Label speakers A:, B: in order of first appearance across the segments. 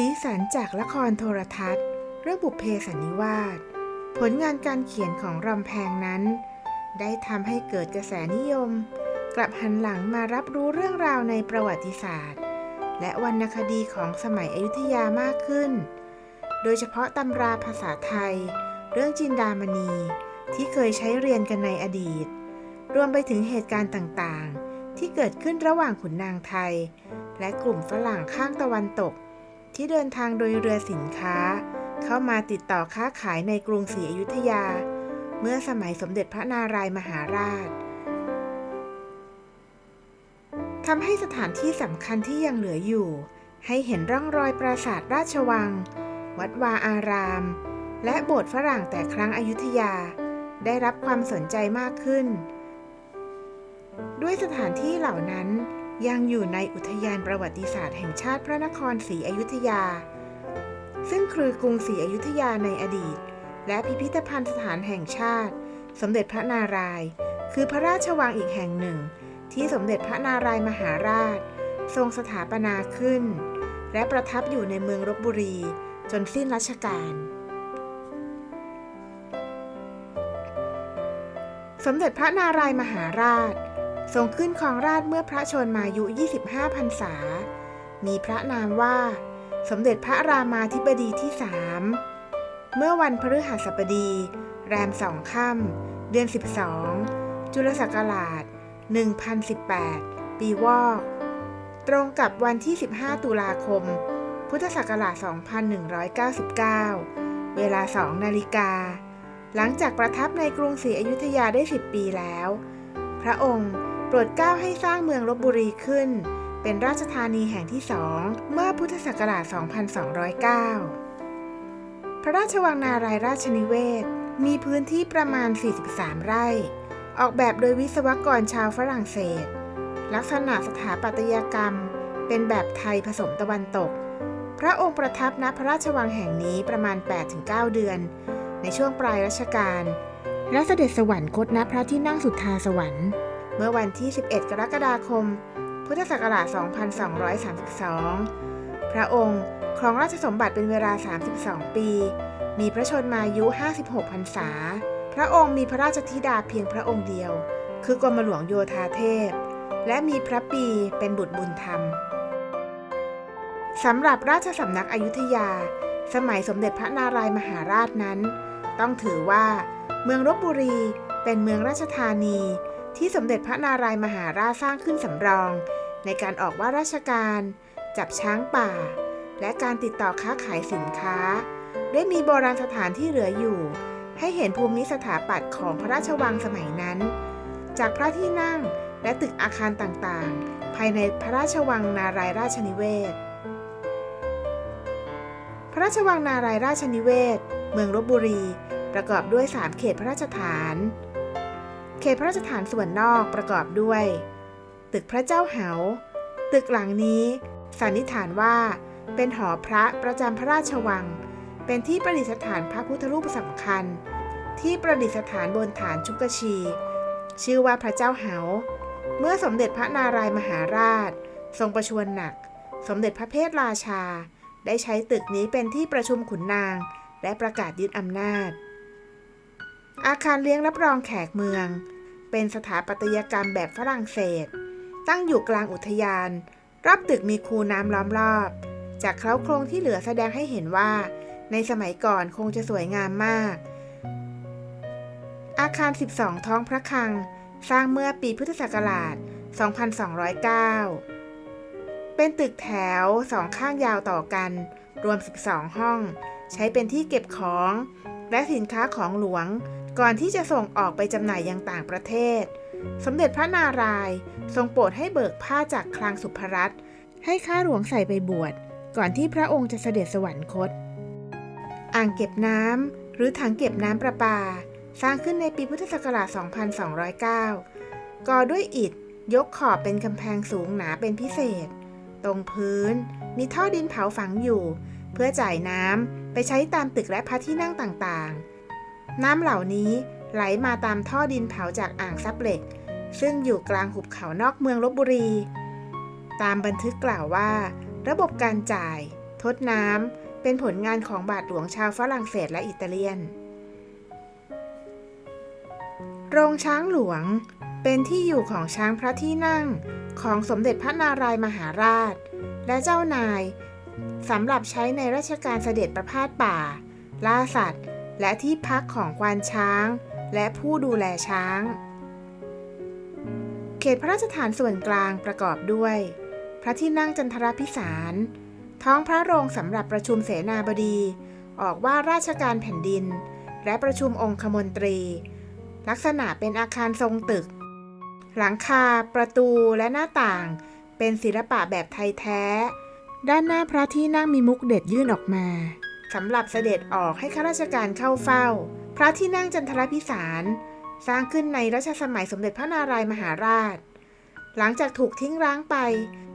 A: สีสันจากละครโทรทัศน์ เรื่องบุพเพสันนิวาส ผลงานการเขียนของรำแพงนั้น ได้ทำให้เกิดกระแสนิยม กลับหันหลังมารับรู้เรื่องราวในประวัติศาสตร์ และวรรณคดีของสมัยอยุธยามากขึ้น โดยเฉพาะตำราภาษาไทย เรื่องจินดามณีที่เคยใช้เรียนกันในอดีต รวมไปถึงเหตุการณ์ต่างๆ ที่เกิดขึ้นระหว่างขุนนางไทย และกลุ่มฝรั่งข้างตะวันตก ที่เดินทางโดยเรือสินค้า เข้ามาติดต่อค้าขายในกรุงศรีอยุธยา เมื่อสมัยสมเด็จพระนารายมหาราชทำให้สถานที่สำคัญที่ยังเหลืออยู่ ให้เห็นร่องรอยปราสาทราชวัง วัดวาอาราม และโบสถ์ฝรั่งแต่ครั้งอยุธยา ได้รับความสนใจมากขึ้น ด้วยสถานที่เหล่านั้น ยังอยู่ในอุทยานประวัติศาสตร์แห่งชาติพระนครศรีอยุธยา ซึ่งคือกรุงศรีอยุธยาในอดีต และพิพิธภัณฑ์สถานแห่งชาติ สมเด็จพระนารายณ์คือพระราชวังอีกแห่งหนึ่ง ที่สมเด็จพระนารายมหาราช ทรงสถาปนาขึ้น และประทับอยู่ในเมืองรบบุรี จนสิ้นรัชกาลสมเด็จพระนารายมหาราช ทรงขึ้นครองราชเมื่อพระชนมายุ 25พรรษา มีพระนามว่า สมเด็จพระรามาธิบดีที่สามเมื่อวันพฤหัสบดี แรมสองค่ำเดือน 12 จุลศักราช 1018 ปีวอก ตรงกับวันที่ 15 ตุลาคม พุทธศักราช 2199 เวลา 2 นาฬิกา หลังจากประทับในกรุงศรีอยุธยาได้ 10 ปีแล้ว พระองค์ โปรดเกล้าให้สร้างเมืองลบบุรีขึ้น เป็นราชธานีแห่งที่สองเมื่อพุทธศักราช 2209 พระราชวังนารายราชนิเวศ มีพื้นที่ประมาณ 43 ไร่ ออกแบบโดยวิศวกรชาวฝรั่งเศส ลักษณะสถาปัตยกรรม เป็นแบบไทยผสมตะวันตก พระองค์ประทับณพระราชวังแห่งนี้ประมาณ 8-9 เดือน ในช่วงปลายรัชกาลและเสด็จสวรรคตณพระที่นั่งสุทธาสวรรค์ เมื่อวันที่ 11 กรกฎาคม พุทธศักราช 2232 พระองค์ครองราชสมบัติเป็นเวลา 32 ปี มีพระชนมายุ 56 พรรษา พระองค์มีพระราชธิดาเพียงพระองค์เดียว คือกรมหลวงโยธาเทพ และมีพระปีเป็นบุตรบุญธรรม สำหรับราชสำนักอยุธยา สมัยสมเด็จพระนารายมหาราชนั้น ต้องถือว่า เมืองลบบุรีเป็นเมืองราชธานี ที่สมเด็จพระนารายมหาราชสร้างขึ้นสำรอง ในการออกว่าราชการ จับช้างป่า และการติดต่อค้าขายสินค้า ได้มีโบราณสถานที่เหลืออยู่ ให้เห็นภูมิสถาปัตย์ของพระราชวังสมัยนั้น จากพระที่นั่งและตึกอาคารต่างๆ ภายในพระราชวังนารายราชนิเวศ พระราชวังนารายราชนิเวศ เมืองลบบุรี ประกอบด้วย 3 เขตพระราชฐาน ตพระราชฐานส่วนนอกประกอบด้วย ตึกพระเจ้าเหา ตึกหลังนี้ สันนิษฐานว่า เป็นหอพระประจำพระราชวัง เป็นที่ประดิษฐานพระพุทธรูปสำคัญ ที่ประดิษฐานบนฐานชุกชี ชื่อว่าพระเจ้าเหา เมื่อสมเด็จพระนารายมหาราช ทรงประชวรหนัก สมเด็จพระเพทราชา ได้ใช้ตึกนี้เป็นที่ประชุมขุนนาง และประกาศยึดอำนาจอาคารเลี้ยงรับรองแขกเมือง เป็นสถาปัตยกรรมแบบฝรั่งเศส ตั้งอยู่กลางอุทยาน รอบตึกมีคูน้ำล้อมรอบ จากเคล้าโครงที่เหลือแสดงให้เห็นว่า ในสมัยก่อนคงจะสวยงามมาก อาคาร 12 ท้องพระคลัง สร้างเมื่อปีพุทธศักราช 2209 เป็นตึกแถวสองข้างยาวต่อกัน รวม 12 ห้อง ใช้เป็นที่เก็บของ และสินค้าของหลวง ก่อนที่จะส่งออกไปจำหน่ายยังต่างประเทศ สมเด็จพระนารายณ์ทรงโปรดให้เบิกผ้าจากคลังสุภรัตน์ให้ข้าหลวงใส่ไปบวช ก่อนที่พระองค์จะเสด็จสวรรคต อ่างเก็บน้ำหรือถังเก็บน้ำประปา สร้างขึ้นในปีพุทธศักราช 2209 ก่อด้วยอิฐ ยกขอบเป็นกำแพงสูงหนาเป็นพิเศษ ตรงพื้น มีท่อดินเผาฝังอยู่ เพื่อจ่ายน้ำไปใช้ตามตึกและพระที่นั่งต่างๆ น้ำเหล่านี้ไหลมาตามท่อดินเผาจากอ่างซับเหล็ก ซึ่งอยู่กลางหุบเขานอกเมืองลบบุรี ตามบันทึกกล่าวว่า ระบบการจ่าย ทดน้ำเป็นผลงานของบาทหลวงชาวฝรั่งเศสและอิตาเลียน โรงช้างหลวงเป็นที่อยู่ของช้างพระที่นั่งของสมเด็จพระนารายมหาราช และเจ้านายสำหรับใช้ในราชการเสด็จประพาสป่า ล่าสัตว์ และที่พักของควานช้าง และผู้ดูแลช้าง เขตพระราชฐานส่วนกลางประกอบด้วย พระที่นั่งจันทรพิสาร ท้องพระโรงสำหรับประชุมเสนาบดี ออกว่าราชการแผ่นดิน และประชุมองคมนตรี ลักษณะเป็นอาคารทรงตึก หลังคา ประตูและหน้าต่าง เป็นศิลปะแบบไทยแท้ ด้านหน้าพระที่นั่งมีมุกเด็ดยื่นออกมา สำหรับเสด็จออกให้ข้าราชการเข้าเฝ้า พระที่นั่งจันทรพิสาร สร้างขึ้นในรัชสมัยสมเด็จพระนารายมหาราช หลังจากถูกทิ้งร้างไป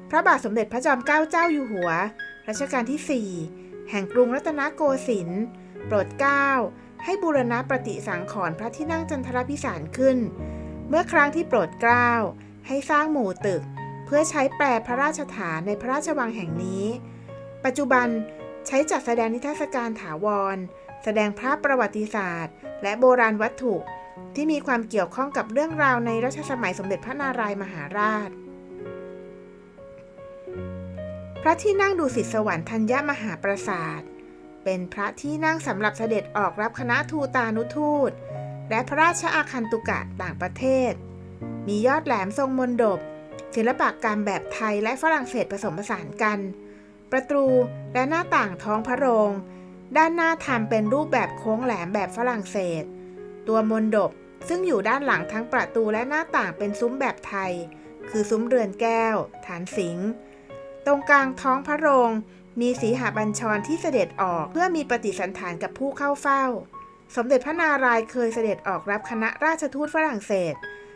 A: พระบาทสมเด็จพระจอมเกล้าเจ้าอยู่หัว รัชกาลที่ 4 แห่งกรุงรัตนโกสินทร์โปรดเกล้าให้บูรณะประติสังขรณ์พระที่นั่งจันทรพิสารขึ้น เมื่อครั้งที่โปรดเกล้าให้สร้างหมู่ตึก เพื่อใช้แปลพระราชฐานในพระราชวังแห่งนี้ ปัจจุบัน ใช้จัดแสดงนิทรรศการถาวร แสดงภาพประวัติศาสตร์ และโบราณวัตถุ ที่มีความเกี่ยวข้องกับเรื่องราวในรัชสมัยสมเด็จพระนารายมหาราช พระที่นั่งดูสิตสวรรค์ธัญญมหาปราสาท เป็นพระที่นั่งสำหรับเสด็จออกรับคณะทูตานุทูต และพระราชอาคันตุกะต่างประเทศ มียอดแหลมทรงมนดบศิลปะกรรแบบไทยและฝรั่งเศสผสมผสานกัน ประตูและหน้าต่างท้องพระโรง ด้านหน้าทำเป็นรูปแบบโค้งแหลมแบบฝรั่งเศส ตัวมนดบซึ่งอยู่ด้านหลังทั้งประตูและหน้าต่างเป็นซุ้มแบบไทย คือซุ้มเรือนแก้ว ฐานสิงห์ตรงกลางท้องพระโรง มีสีหบัญชรที่เสด็จออกเพื่อมีปฏิสันฐานกับผู้เข้าเฝ้า สมเด็จพระนารายณ์เคยเสด็จออกรับคณะราชทูตฝรั่งเศส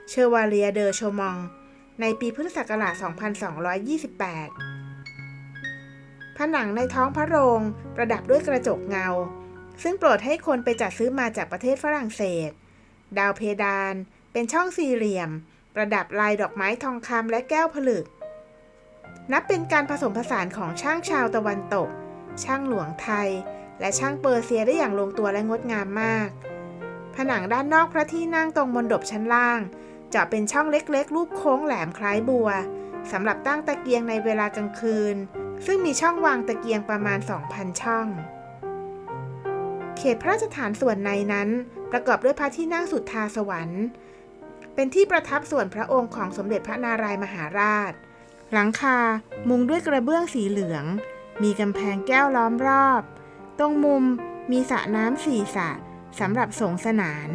A: เชอวาเลียเดอโชมอง ในปีพุทธศักราช 2228 ผนังในท้องพระโรงประดับด้วยกระจกเงา ซึ่งโปรดให้คนไปจัดซื้อมาจากประเทศฝรั่งเศส ดาวเพดานเป็นช่องสี่เหลี่ยม ประดับลายดอกไม้ทองคำและแก้วผลึก นับเป็นการผสมผสานของช่างชาวตะวันตก ช่างหลวงไทย และช่างเปอร์เซียได้อย่างลงตัวและงดงามมาก ผนังด้านนอกพระที่นั่งตรงมนดบชั้นล่างเจาะเป็นช่องเล็กๆ รูปโค้งแหลมคล้ายบัวสำหรับตั้งตะเกียงในเวลากลางคืน ซึ่งมีช่องวางตะเกียงประมาณ 2,000 ช่อง เขตพระราชฐานส่วนในนั้นประกอบด้วยพระที่นั่งสุดทาสวรรค์ เป็นที่ประทับส่วนพระองค์ของสมเด็จพระนารายมหาราช หลังคา มุงด้วยกระเบื้องสีเหลือง มีกำแพงแก้วล้อมรอบ ตรงมุมมีสระน้ำสี่สระสำหรับสงสนาน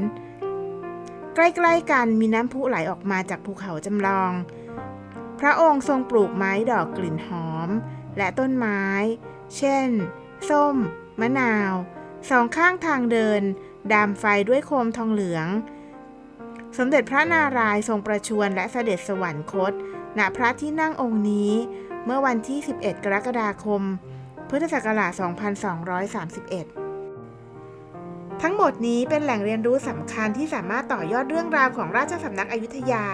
A: ใกล้ๆกันมีน้ำพุไหลออกมาจากภูเขาจำลอง พระองค์ทรงปลูกไม้ดอกกลิ่นหอม และต้นไม้ เช่น ส้ม มะนาว สองข้างทางเดิน ดามไฟด้วยโคมทองเหลือง สมเด็จพระนารายณ์ทรงประชวรและเสด็จสวรรคต ณ พระที่นั่งองค์นี้ เมื่อวันที่ 11 กรกฎาคม พุทธศักราช 2231ทั้งหมดนี้เป็นแหล่งเรียนรู้สำคัญที่สามารถต่อยอดเรื่องราวของราชสำนักอยุธยา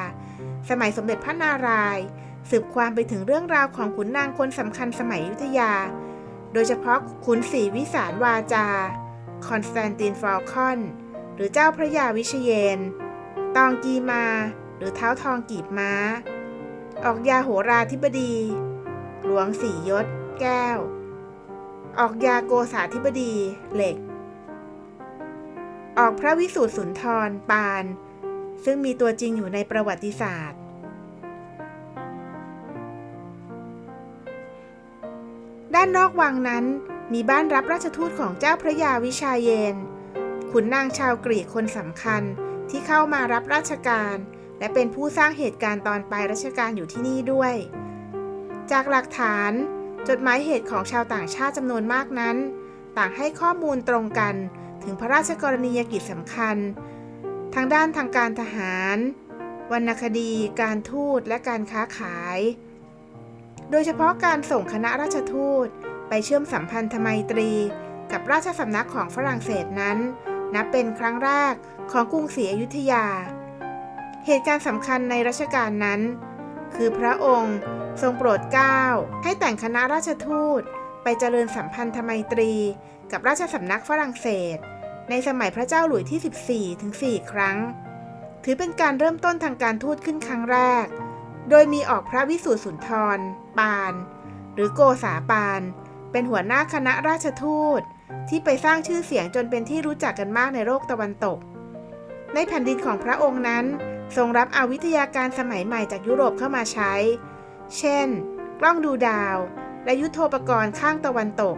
A: สมัยสมเด็จพระนารายณ์ สืบความไปถึงเรื่องราวของขุนนางคนสำคัญสมัยอยุธยา โดยเฉพาะขุนศรีวิสารวาจา คอนสแตนตินฟอลคอน หรือเจ้าพระยาวิชาเยนทร์ ตองกีมาร์ หรือเท้าทองกีบม้า ออกยาโหราธิบดี หลวงสียศ แก้ว ออกยาโกษาธิบดีเหล็ก ออกพระวิสูตรสุนทรปาน ซึ่งมีตัวจริงอยู่ในประวัติศาสตร์านนอกวังนั้น มีบ้านรับราชทูตของเจ้าพระยาวิชาเยน ขุนนางชาวกรีกคนสำคัญที่เข้ามารับราชการ และเป็นผู้สร้างเหตุการณ์ตอนปลายรัชกาลอยู่ที่นี่ด้วย จากหลักฐาน จดหมายเหตุของชาวต่างชาติจำนวนมากนั้น ต่างให้ข้อมูลตรงกันถึงพระราชกรณียกิจสำคัญ ทางด้านทางการทหาร วรรณคดี การทูตและการค้าขาย โดยเฉพาะการส่งคณะราชทูต ไปเชื่อมสัมพันธไมตรี กับราชสำนักของฝรั่งเศสนั้น นับเป็นครั้งแรกของกรุงศรีอยุธยา เหตุการณ์สำคัญในรัชกาลนั้น คือพระองค์ทรงโปรดเกล้าให้แต่งคณะราชทูต ไปเจริญสัมพันธไมตรี กับราชสำนักฝรั่งเศส ในสมัยพระเจ้าหลุยที่ 14 ถึง 4 ครั้ง ถือเป็นการเริ่มต้นทางการทูตขึ้นครั้งแรก โดยมีออกพระวิสูตรสุนทร ปาน หรือโกษาปาน เป็นหัวหน้าคณะราชทูต ที่ไปสร้างชื่อเสียงจนเป็นที่รู้จักกันมากในโลกตะวันตก ในแผ่นดินของพระองค์นั้น ทรงรับเอาวิทยาการสมัยใหม่จากยุโรปเข้ามาใช้ เช่น กล้องดูดาว และยุทโธปกรณ์ข้างตะวันตก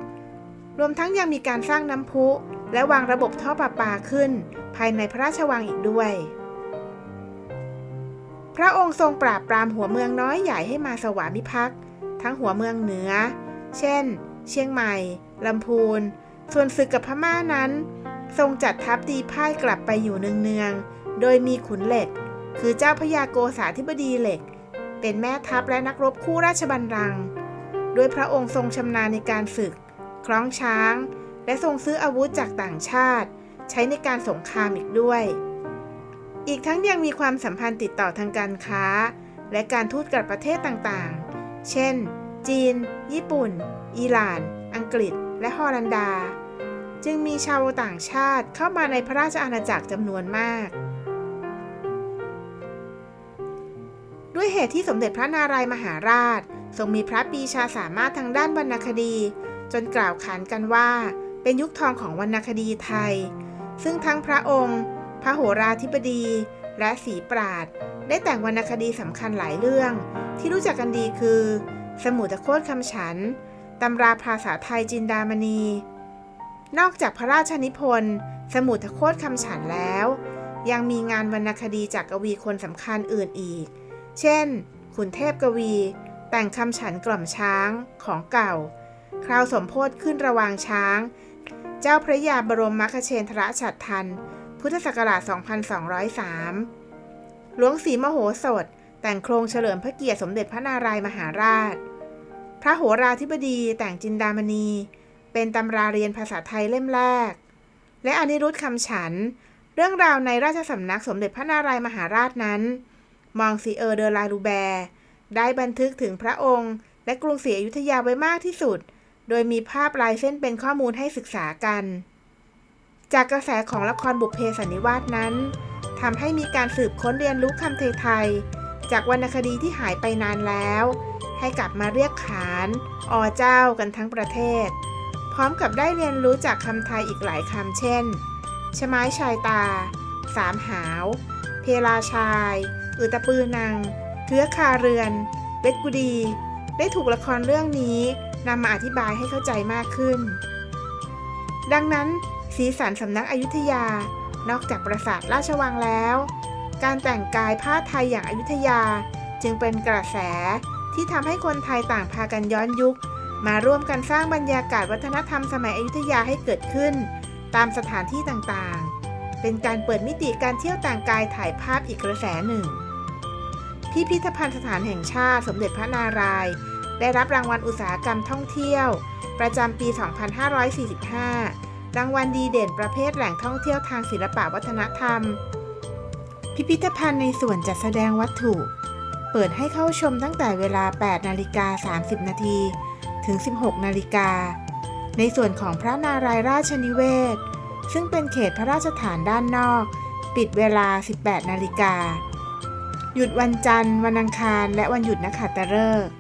A: รวมทั้งยังมีการสร้างน้ำพุ และวางระบบท่อประปาขึ้น ภายในพระราชวังอีกด้วย พระองค์ทรงปราบปรามหัวเมืองน้อยใหญ่ให้มาสวามิภักดิ์ทั้งหัวเมืองเหนือ เช่น เชียงใหม่ ลำพูน ส่วนศึกกับพม่านั้น ทรงจัดทัพตีพ่ายกลับไปอยู่เนืองๆ โดยมีขุนเหล็ก คือเจ้าพระยาโกษาธิบดีเหล็ก เป็นแม่ทัพและนักรบคู่ราชบัลลังก์ด้วยพระองค์ทรงชำนาญในการฝึก คล้องช้าง และทรงซื้ออาวุธจากต่างชาติ ใช้ในการสงครามอีกด้วย อีกทั้งยังมีความสัมพันธ์ติดต่อทางการค้า และการทูตกับประเทศต่างๆ เช่น จีน ญี่ปุ่น อิหร่าน อังกฤษ และฮอลันดา จึงมีชาวต่างชาติเข้ามาในพระราชอาณาจักรจำนวนมาก ด้วยเหตุที่สมเด็จพระนารายมหาราช ทรงมีพระปีชาสามารถทางด้านวรรณคดี จนกล่าวขานกันว่า เป็นยุคทองของวรรณคดีไทย ซึ่งทั้งพระองค์ พระโหราธิบดี และศรีปราด ได้แต่งวรรณคดีสำคัญหลายเรื่อง ที่รู้จักกันดีคือ สมุทโคตรคำฉันตำราภาษาไทยจินดามณี นอกจากพระราชนิพนธ์ สมุทโคตรคำฉันแล้ว ยังมีงานวรรณคดีจากกวีคนสำคัญอื่นอีก เช่น ขุนเทพกวี แต่งคำฉันกล่อมช้างของเก่า คราวสมโพธขึ้นระวางช้าง เจ้าพระยาบรมมัคเชนทรฉัตรทัน พุทธศักราช 2203 หลวงศรีมโหสถ แต่งโครงเฉลิมพระเกียรติสมเด็จพระนารายมหาราช พระโหราธิบดีแต่งจินดามณี เป็นตำราเรียนภาษาไทยเล่มแรก และอนิรุตคำฉัน เรื่องราวในราชสำนักสมเด็จพระนารายมหาราชนั้น มองซีเออร์เดอลาลูแบร์ ได้บันทึกถึงพระองค์ และกรุงศรีอยุธยาไว้มากที่สุด โดยมีภาพลายเส้นเป็นข้อมูลให้ศึกษากัน จากกระแสของละครบุพเพสันนิวาสนั้นทำให้มีการสืบค้นเรียนรู้คำไทยจากวรรณคดีที่หายไปนานแล้ว ให้กลับมาเรียกขานออเจ้ากันทั้งประเทศ พร้อมกับได้เรียนรู้จากคำไทยอีกหลายคำเช่น ชไม้ชายตา สามหาว เพลาชาย อือตะปือนังเทือคาเรือน เวทกุดี ได้ถูกละครเรื่องนี้นำมาอธิบายให้เข้าใจมากขึ้น ดังนั้น สีสันสำนักอยุธยา นอกจากปราสาทราชวังแล้ว การแต่งกายผ้าไทยอย่างอายุธยา จึงเป็นกระแสที่ทำให้คนไทยต่างพากันย้อนยุค มาร่วมกันสร้างบรรยากาศวัฒนธรรมสมัยอยุธยาให้เกิดขึ้น ตามสถานที่ต่างๆ เป็นการเปิดมิติการเที่ยวแต่งกายถ่ายภาพอีกกระแสหนึ่ง พิพิธภัณฑ์สถานแห่งชาติสมเด็จพระนารายณ์ได้รับรางวัลอุตสาหกรรมท่องเที่ยว ประจำปี 2545 รางวัลดีเด่นประเภทแหล่งท่องเที่ยวทางศิลปวัฒนธรรม พิพิธภัณฑ์ในส่วนจัดแสดงวัตถุ เปิดให้เข้าชมตั้งแต่เวลา 8 นาฬิกา 30 นาทีถึง 16 นาฬิกา ในส่วนของพระนารายราชนิเวศ ซึ่งเป็นเขตพระราชฐานด้านนอก ปิดเวลา 18 นาฬิกา หยุดวันจันทร์ วันอังคาร และวันหยุดนักขัตฤกษ์